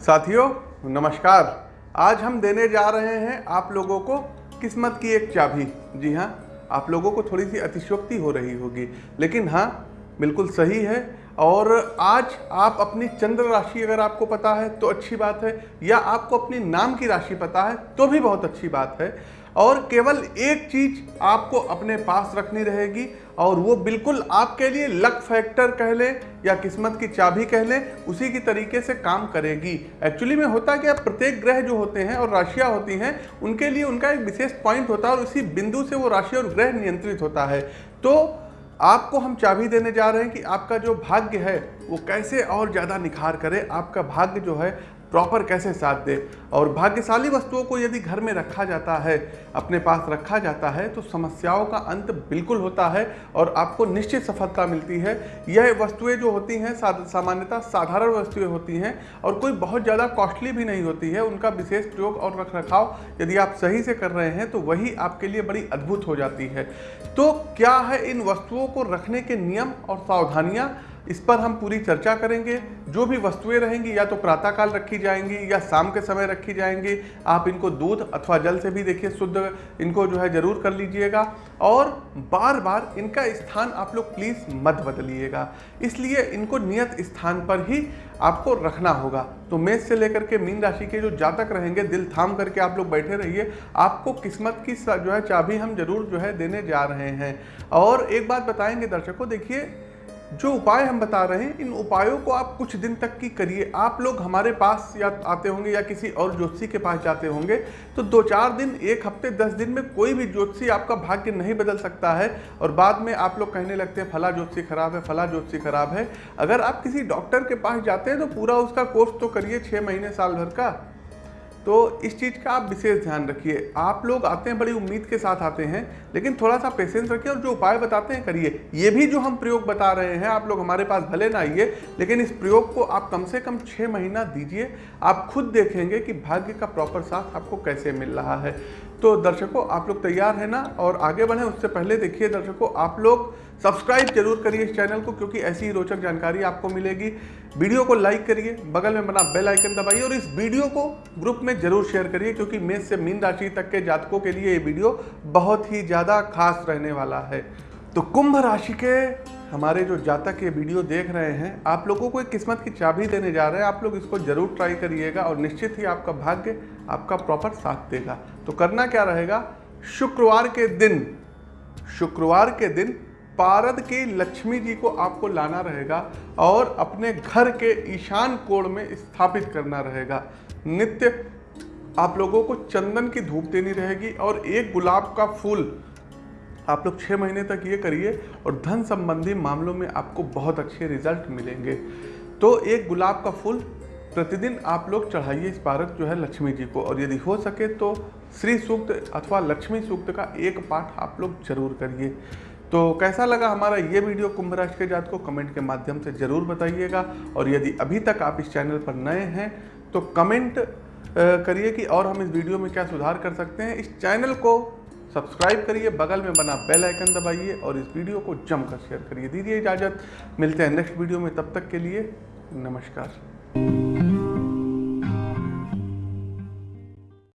साथियों, नमस्कार। आज हम देने जा रहे हैं आप लोगों को किस्मत की एक चाबी। जी हाँ आप लोगों को थोड़ी सी अतिशोक्ति हो रही होगी। लेकिन हाँ बिल्कुल सही है। और आज आप अपनी चंद्र राशि अगर आपको पता है तो अच्छी बात है। या आपको अपनी नाम की राशि पता है तो भी बहुत अच्छी बात है। और केवल एक चीज़ आपको अपने पास रखनी रहेगी और वो बिल्कुल आपके लिए लक फैक्टर कह लें या किस्मत की चाबी कह लें, उसी की तरीके से काम करेगी। एक्चुअली में होता क्या, प्रत्येक ग्रह जो होते हैं और राशियाँ होती हैं, उनके लिए उनका एक विशेष पॉइंट होता है और उसी बिंदु से वो राशि और ग्रह नियंत्रित होता है। तो आपको हम चाबी देने जा रहे हैं कि आपका जो भाग्य है, वो कैसे और ज़्यादा निखार करे, आपका भाग्य जो है प्रॉपर कैसे साथ दे? और भाग्यशाली वस्तुओं को यदि घर में रखा जाता है, अपने पास रखा जाता है तो समस्याओं का अंत बिल्कुल होता है और आपको निश्चित सफलता मिलती है। यह वस्तुएँ जो होती हैं सामान्यतः साधारण वस्तुएँ होती हैं और कोई बहुत ज़्यादा कॉस्टली भी नहीं होती है। उनका विशेष प्रयोग और रख रखाव यदि आप सही से कर रहे हैं तो वही आपके लिए बड़ी अद्भुत हो जाती है। तो क्या है इन वस्तुओं को रखने के नियम और सावधानियाँ? इस पर हम पूरी चर्चा करेंगे। जो भी वस्तुएँ रहेंगी, या तो प्रातःकाल रखी जाएँगी, या शाम के समय रखी जाएँगी, आप इनको दूध अथवा जल से भी देखिए, शुद्ध इनको जो है ज़रूर कर लीजिएगा। और बार बार इनका स्थान आप लोग प्लीज़ मत बदलिएगा। इसलिए इनको नियत स्थान पर ही आपको रखना होगा। तो मेष से लेकर के मीन राशि के जो जातक रहेंगे, दिल थाम करके आप लोग बैठे रहिए। आपको किस्मत की जो है चाबी हम ज़रूर जो है देने जा रहे हैं। और एक बात बताएँगे दर्शकों, देखिए जो उपाय हम बता रहे हैं, इन उपायों को आप कुछ दिन तक की करिए। आप लोग हमारे पास या आते होंगे या किसी और ज्योतिषी के पास जाते होंगे तो दो चार दिन, एक हफ़्ते, दस दिन में कोई भी ज्योतिषी आपका भाग्य नहीं बदल सकता है और बाद में आप लोग कहने लगते हैं, फला ज्योतिषी खराब है, फला ज्योतिषी खराब है। अगर आप किसी डॉक्टर के पास जाते हैं तो पूरा उसका कोर्स तो करिए छः महीने साल भर का। तो इस चीज़ का आप विशेष ध्यान रखिए। आप लोग आते हैं, बड़ी उम्मीद के साथ आते हैं, लेकिन थोड़ा सा पेशेंस रखिए और जो उपाय बताते हैं करिए। ये भी जो हम प्रयोग बता रहे हैं, आप लोग हमारे पास भले ना आइए, लेकिन इस प्रयोग को आप कम से कम छः महीना दीजिए। आप खुद देखेंगे कि भाग्य का प्रॉपर साथ आपको कैसे मिल रहा है। तो दर्शकों, आप लोग तैयार हैं ना? और आगे बढ़ें, उससे पहले देखिए दर्शकों, आप लोग सब्सक्राइब ज़रूर करिए इस चैनल को, क्योंकि ऐसी ही रोचक जानकारी आपको मिलेगी। वीडियो को लाइक करिए, बगल में बना बेल आइकन दबाइए और इस वीडियो को ग्रुप में ज़रूर शेयर करिए, क्योंकि मेष से मीन राशि तक के जातकों के लिए ये वीडियो बहुत ही ज़्यादा खास रहने वाला है। तो कुंभ राशि के हमारे जो जातक ये वीडियो देख रहे हैं, आप लोगों को एक किस्मत की चाबी देने जा रहे हैं। आप लोग इसको ज़रूर ट्राई करिएगा और निश्चित ही आपका भाग्य आपका प्रॉपर साथ देगा। तो करना क्या रहेगा? शुक्रवार के दिन, शुक्रवार के दिन पारद की लक्ष्मी जी को आपको लाना रहेगा और अपने घर के ईशान कोण में स्थापित करना रहेगा। नित्य आप लोगों को चंदन की धूप देनी रहेगी और एक गुलाब का फूल आप लोग छः महीने तक ये करिए और धन संबंधी मामलों में आपको बहुत अच्छे रिज़ल्ट मिलेंगे। तो एक गुलाब का फूल प्रतिदिन आप लोग चढ़ाइए इस पारक जो है लक्ष्मी जी को। और यदि हो सके तो श्री सूक्त अथवा लक्ष्मी सूक्त का एक पाठ आप लोग ज़रूर करिए। तो कैसा लगा हमारा ये वीडियो कुंभ राशि के जात को कमेंट के माध्यम से ज़रूर बताइएगा। और यदि अभी तक आप इस चैनल पर नए हैं तो कमेंट करिए कि और हम इस वीडियो में क्या सुधार कर सकते हैं। इस चैनल को सब्सक्राइब करिए, बगल में बना बेल आइकन दबाइए और इस वीडियो को जमकर शेयर करिए। दीजिए इजाज़त। मिलते हैं नेक्स्ट वीडियो में, तब तक के लिए नमस्कार।